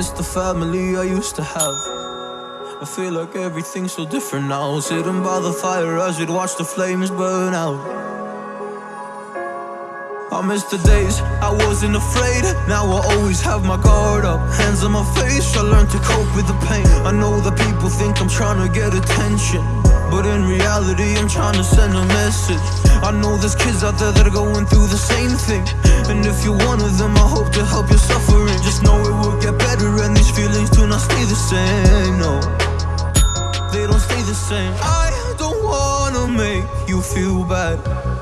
miss the family I used to have. I feel like everything's so different now. Sitting by the fire as we'd watch the flames burn out. I miss the days I wasn't afraid. Now I always have my guard up. Hands on my face, I learned to cope with the pain. I know that people think I'm trying to get attention. But in reality, I'm trying to send a message. I know there's kids out there that are going through the same thing. And if you're one of them, I hope to help your suffering. Just know it will get better, and these feelings do not stay the same. No, they don't stay the same. I don't wanna make you feel bad.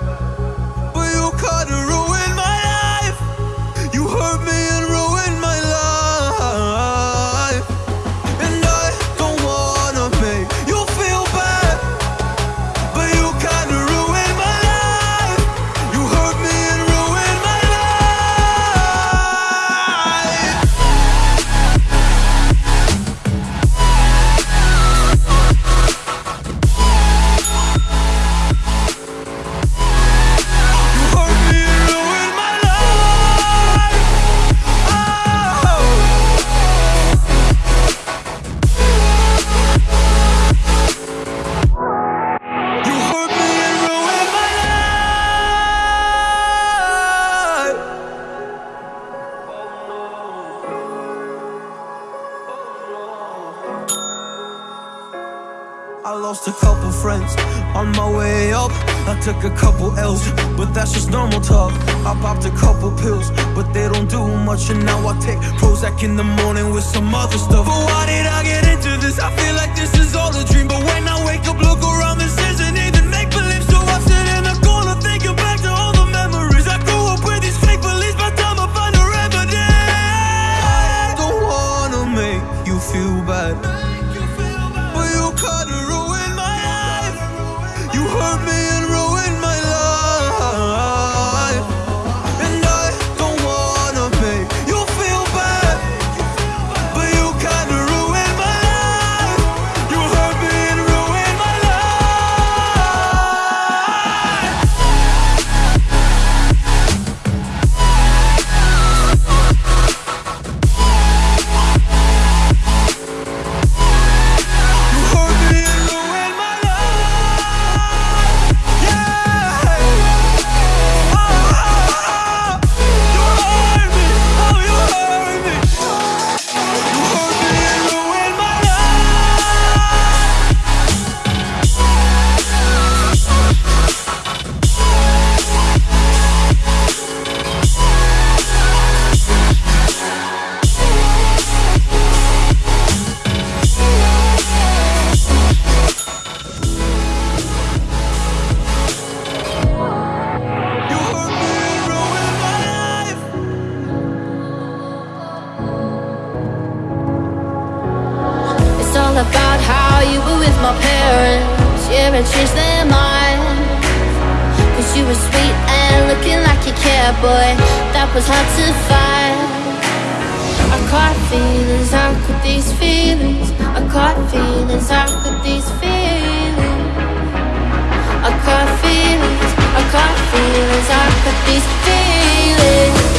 Lost a couple friends on my way up. I took a couple L's, but that's just normal talk. I popped a couple pills, but they don't do much. And now I take Prozac in the morning with some other stuff. But why did I get into this? I feel like this is all a dream. But when I wake up, look around, sweet and looking like you cared, boy. That was hard to find. I caught feelings, how could these feelings? I caught feelings, how could these feelings? I caught feelings, I caught feelings, how could these feelings?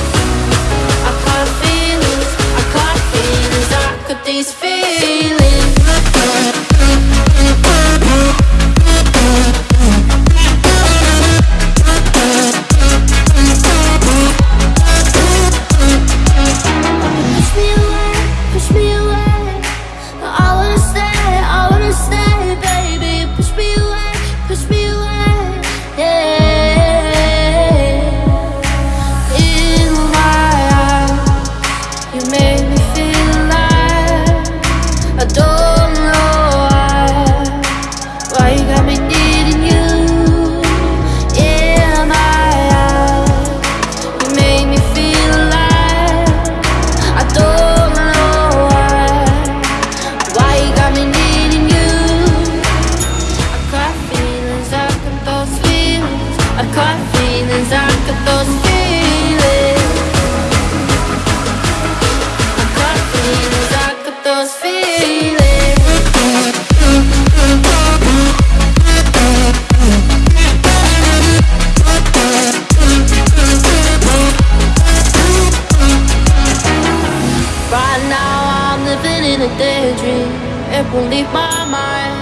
It won't leave my mind.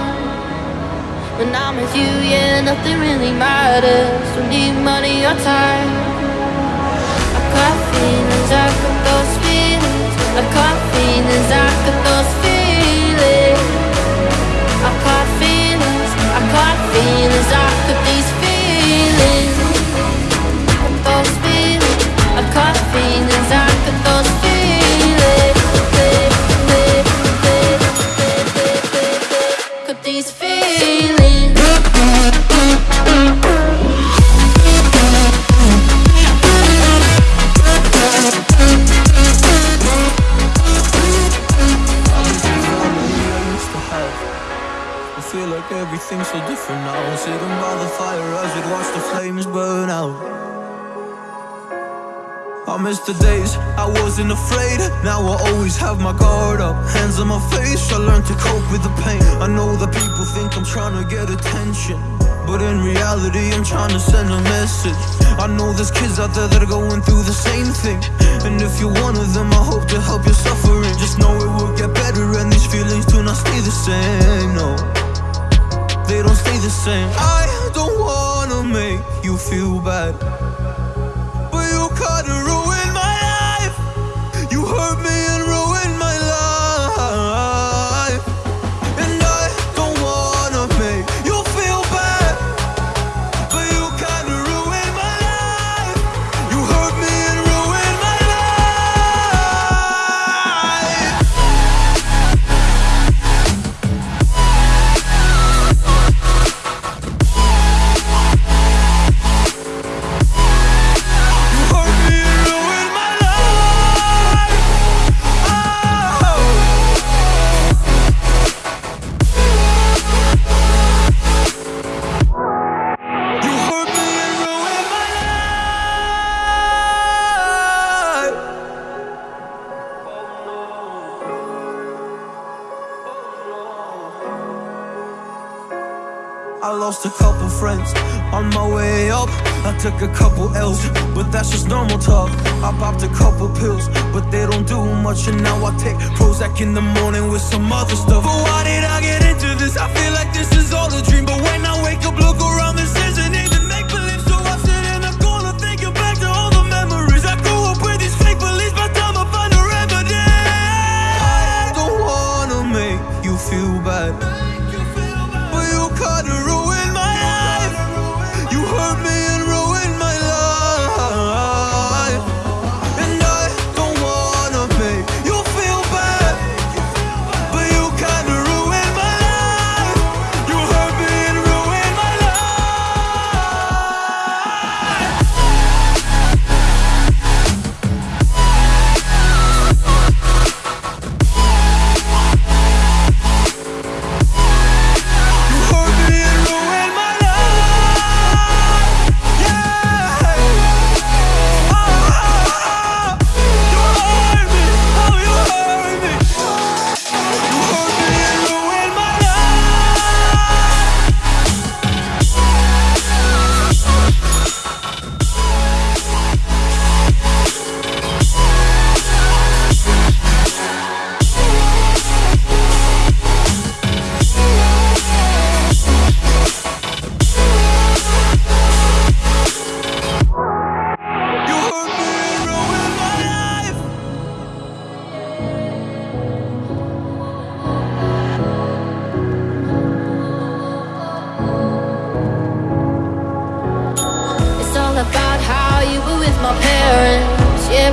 When I'm with you, yeah, nothing really matters. Don't need money or time. I got feelings, I got those feelings. I got feelings, I got those feelings. I got feelings, I got feelings, I I miss the days I wasn't afraid. Now I always have my guard up. Hands on my face, I learned to cope with the pain. I know that people think I'm trying to get attention. But in reality, I'm trying to send a message. I know there's kids out there that are going through the same thing. And if you're one of them, I hope to help your suffering. Just know it will get better, and these feelings do not stay the same. No, they don't stay the same. I don't wanna make you feel bad. I lost a couple friends on my way up. I took a couple L's, but that's just normal talk. I popped a couple pills, but they don't do much. And now I take Prozac in the morning with some other stuff. But why did I get into this? I feel like this is all a dream. But when I wake up, look around, this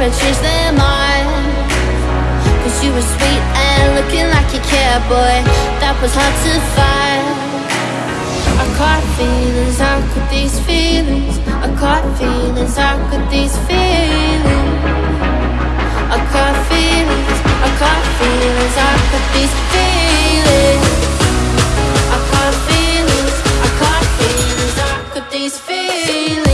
wanna change their mind. Cause you were sweet and looking like you care, boy. That was hard to find. I caught feelings, I caught these feelings? I caught feelings, I caught these feelings? I caught feelings, I caught feelings, I caught these feelings? I caught feelings, I caught feelings, I caught these feelings?